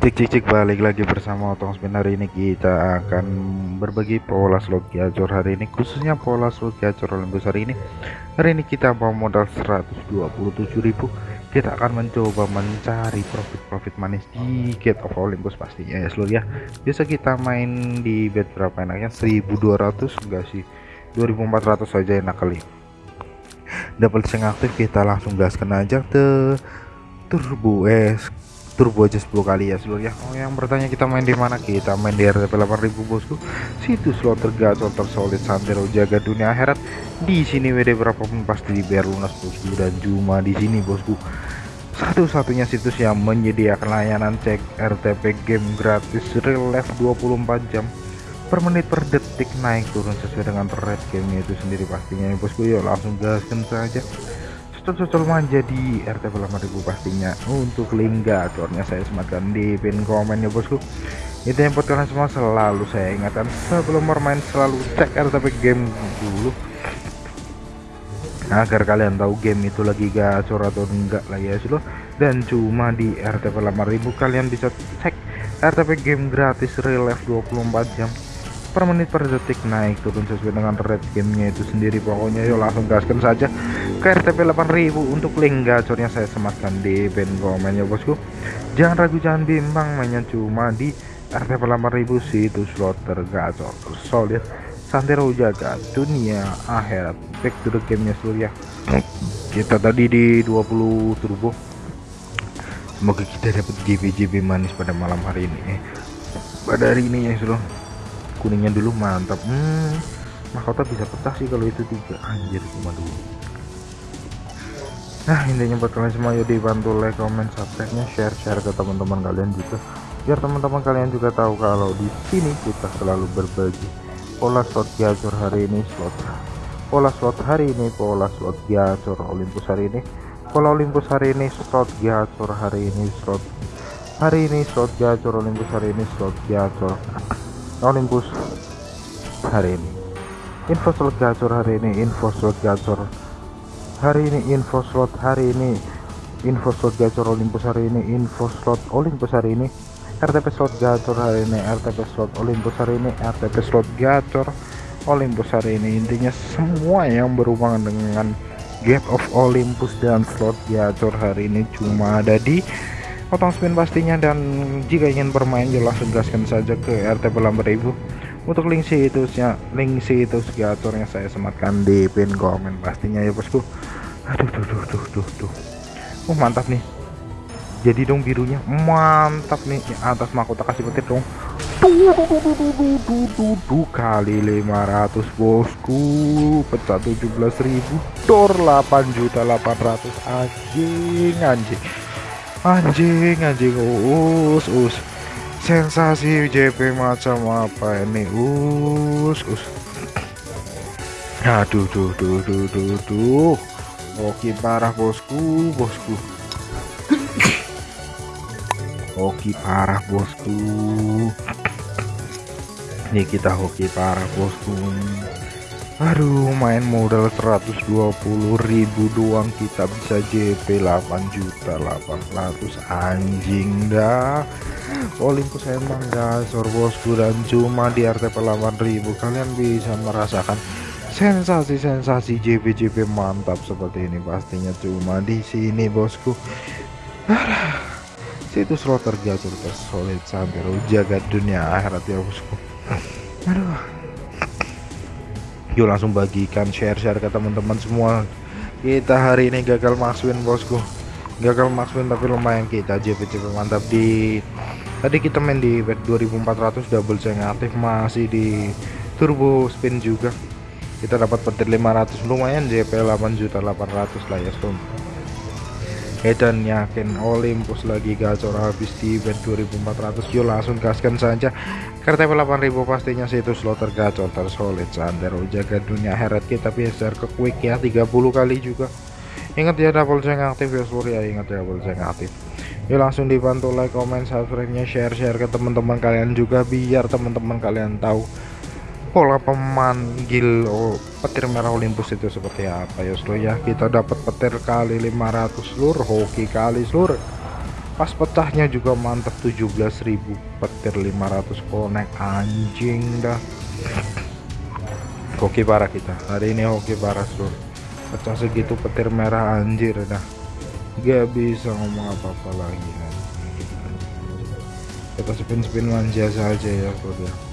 Cik cik cik balik lagi bersama Otong Spin. Hari ini kita akan berbagi pola slot gacor hari ini khususnya pola slot gacor Olympus hari ini. Hari ini kita mau modal 127.000 kita akan mencoba mencari profit-profit manis di Gate of Olympus pastinya ya seluruh ya. Biasa kita main di bet berapa enaknya? 1200 enggak sih? 2400 saja enak kali. Double yang aktif kita langsung gaskan aja ke turbo es turbo aja 10 kali ya seluruh ya. Oh yang bertanya kita main di mana? Kita main di RTP 8000 bosku. Situs slot tergacor tersolid santero jaga dunia akhirat. Di sini WD berapapun pasti dibayar lunas bosku dan cuma di sini bosku. Satu-satunya situs yang menyediakan layanan cek RTP game gratis real life 24 jam per menit per detik naik turun sesuai dengan rate game itu sendiri pastinya ya bosku. Yuk langsung gaskan saja cocol-cocol manja di RT 8000 pastinya. Untuk link gacornya saya sematkan di pin komen ya bosku. Itu yang buat kalian semua selalu saya ingatkan. Sebelum bermain selalu cek RTP game dulu. Agar kalian tahu game itu lagi gacor atau enggak lah ya seluruh dan cuma di RTP 8000 kalian bisa cek RTP game gratis real life 24 jam. Per menit per detik naik turun sesuai dengan rate gamenya itu sendiri. Pokoknya yuk langsung gaskan saja ke RTP 8000 untuk link gacornya saya sematkan di pin komen ya bosku. Jangan ragu jangan bimbang mainnya cuma di RTP 8000 situs slot tergacor solid santero jaga dunia akhirat. Back to the gamenya seluruh ya. Kita tadi di 20 turbo. Semoga kita dapat JB-JB manis pada malam hari ini pada hari ini ya seluruh kuningnya dulu mantap. Hmm mahkota bisa pecah sih kalau itu tiga. Anjir cuma dulu nah intinya buat kalian semua yuk dibantu like comment subscribe nya share share ke teman-teman kalian juga. Biar teman-teman kalian juga tahu kalau di sini kita selalu berbagi pola slot gacor hari ini slot pola slot hari ini pola slot gacor Olympus hari ini pola Olympus hari ini slot gacor hari ini slot hari ini slot gacor Olympus hari ini slot gacor Olympus hari ini. Info slot gacor hari ini info slot gacor hari ini info slot hari ini info slot gacor Olympus hari ini info slot Olympus hari ini RTP slot gacor hari ini RTP slot Olympus hari ini RTP slot gacor Olympus hari ini. Intinya semua yang berhubungan dengan Gate of Olympus dan slot gacor hari ini cuma ada di potong spin pastinya. Dan jika ingin bermain ya langsung gaskan saja ke RT 8000 untuk link situsnya link situs gatornya saya sematkan di pin komen pastinya ya bosku aduh tuh tuh tuh tuh tuh oh mantap nih jadi dong birunya mantap nih ya, atas mahkota kasih petir dong tuh kali 500 bosku pecah 17.000 dor 8 juta 800 anjing anjing anjing anjing us us sensasi JP macam apa ini us us aduh tuh tuh tuh tuh tuh oke parah bosku bosku. Oke parah bosku. Ini kita hoki parah bosku. Aduh main modal 120.000 doang kita bisa JP 8 juta 800 anjing dah. Olympus emang gasor bosku. Dan cuma di RTP 8000 kalian bisa merasakan sensasi-sensasi JP-JP mantap seperti ini pastinya cuma di sini bosku. Situs slot tergacor tersolid sampai jaga dunia akhirat ya bosku. Aduh. Yuk langsung bagikan share-share ke teman-teman semua. Kita hari ini gagal masukin bosku. Gagal masukin tapi lumayan kita JP-JP mantap. Di tadi kita main di bet 2400 double saya aktif masih di turbo spin juga kita dapat petir 500 lumayan JP 8 juta 800 lah ya stone Edan yakin Olympus lagi gacor habis di bet 2400 yuk langsung gaskan saja. KTP 8000 pastinya situs slot tergacor tersolid sandero jaga dunia heret kita biasa ke quick ya 30 kali juga. Ingat ya double ceng aktif ya seluruh ya ingat ya double ceng aktif. Yuk langsung dibantu like comment subscribe nya share share ke teman-teman kalian juga biar teman-teman kalian tahu pola pemanggil petir merah Olympus itu seperti apa ya seluruh ya? Kita dapat petir kali 500 seluruh hoki kali seluruh pas pecahnya juga mantap 17.000 petir 500 konek anjing dah. Hoki parah kita hari ini hoki parah seluruh pecah segitu petir merah anjir dah. Gak bisa ngomong apa-apa lagi kita spin-spin manja saja ya seluruh ya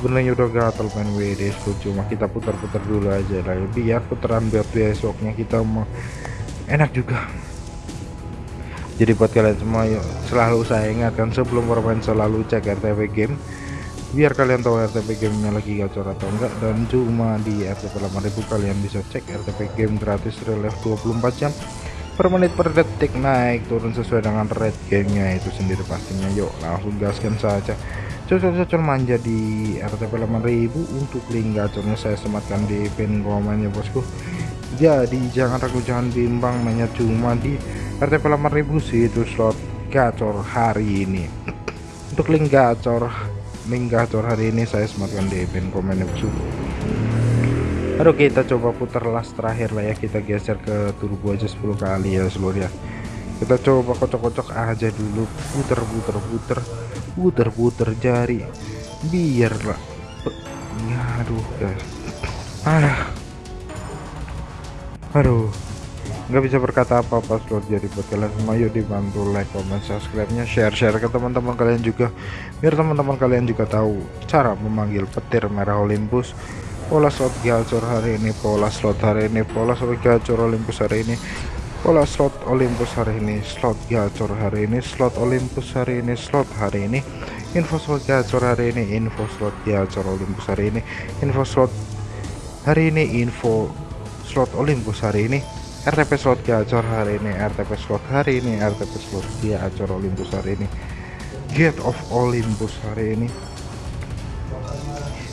sebenarnya udah gatel main WD cuma kita putar-putar dulu aja lah. Biar putaran biar besoknya kita mau enak juga. Jadi buat kalian semua yuk selalu saya ingatkan sebelum bermain selalu cek RTP game biar kalian tahu RTP gamenya lagi gacor atau enggak. Dan cuma di RTP 8000 kalian bisa cek RTP game gratis relief 24 jam per menit per detik. Naik turun sesuai dengan rate gamenya itu sendiri pastinya. Yuk langsung gaskan saja cocok-cocok manja di RTP 8000 untuk link gacornya saya sematkan di pin komen ya bosku. Jadi jangan ragu jangan bimbang mainnya cuma di RTP 8000 sih itu slot gacor hari ini. Untuk link gacor link gacor hari ini saya sematkan di pin komen ya Aduh kita coba putar last terakhir lah ya. Kita geser ke turbo aja 10 kali ya seluruh ya kita coba kocok-kocok aja dulu. Puter-puter puter puter-puter jari. Biar lah ya aduh guys. Aduh aduh. Nggak bisa berkata apa-apa slot jadi buat kalian semua. Yuk dibantu like comment subscribe nya share share ke teman-teman kalian juga. Biar teman-teman kalian juga tahu cara memanggil petir merah Olympus. Pola slot gacor hari ini pola slot hari ini pola slot gacor Olympus hari ini pola slot Olympus hari ini slot gacor hari ini slot Olympus hari ini slot hari ini. Info slot gacor hari ini info slot gacor Olympus hari ini. Info slot hari ini info slot Olympus hari ini. RTP slot gacor hari ini RTP slot hari ini RTP slot gacor Olympus hari ini. Gate of Olympus hari ini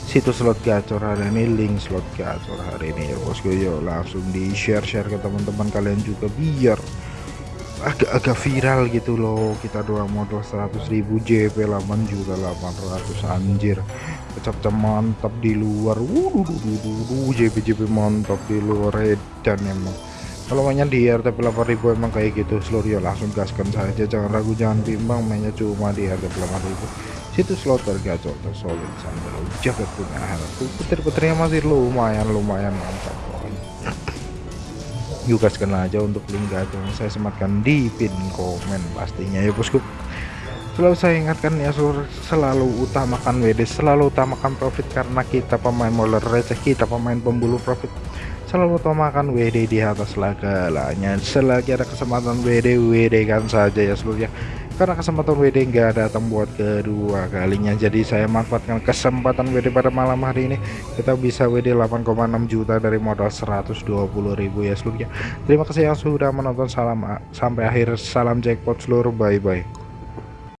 situs slot gacor hari ini link slot gacor hari ini. Ya bosku yuk langsung di share share ke teman-teman kalian juga biar agak-agak viral gitu loh. Kita doang modal 100.000 JP 8 juta 800 anjir. Kecap-kecap mantap di luar. Wuh JP JP mantap di luar edan emang. Kalau mainnya di RTP 8000 emang kayak gitu seluruh ya langsung gaskan saja. Jangan ragu jangan bimbang mainnya cuma di RTP 8000 situs slot tergacor tersolid sambil jaga punya hal petir-petirnya masih lumayan lumayan mantap yuk gaskan aja untuk link gacor saya sematkan di pin komen pastinya ya bosku. Selalu saya ingatkan ya seluruh selalu utamakan WD selalu utamakan profit karena kita pemain moler receh kita pemain pembulu profit. Selalu utamakan WD di atas segalanya. Selagi ada kesempatan WD WD kan saja ya seluruh ya karena kesempatan WD enggak datang buat kedua kalinya. Jadi saya manfaatkan kesempatan WD pada malam hari ini. Kita bisa WD 8,6 juta dari modal 120.000 ya seluruh ya terima kasih yang sudah menonton. Salam sampai akhir. Salam jackpot seluruh. Bye bye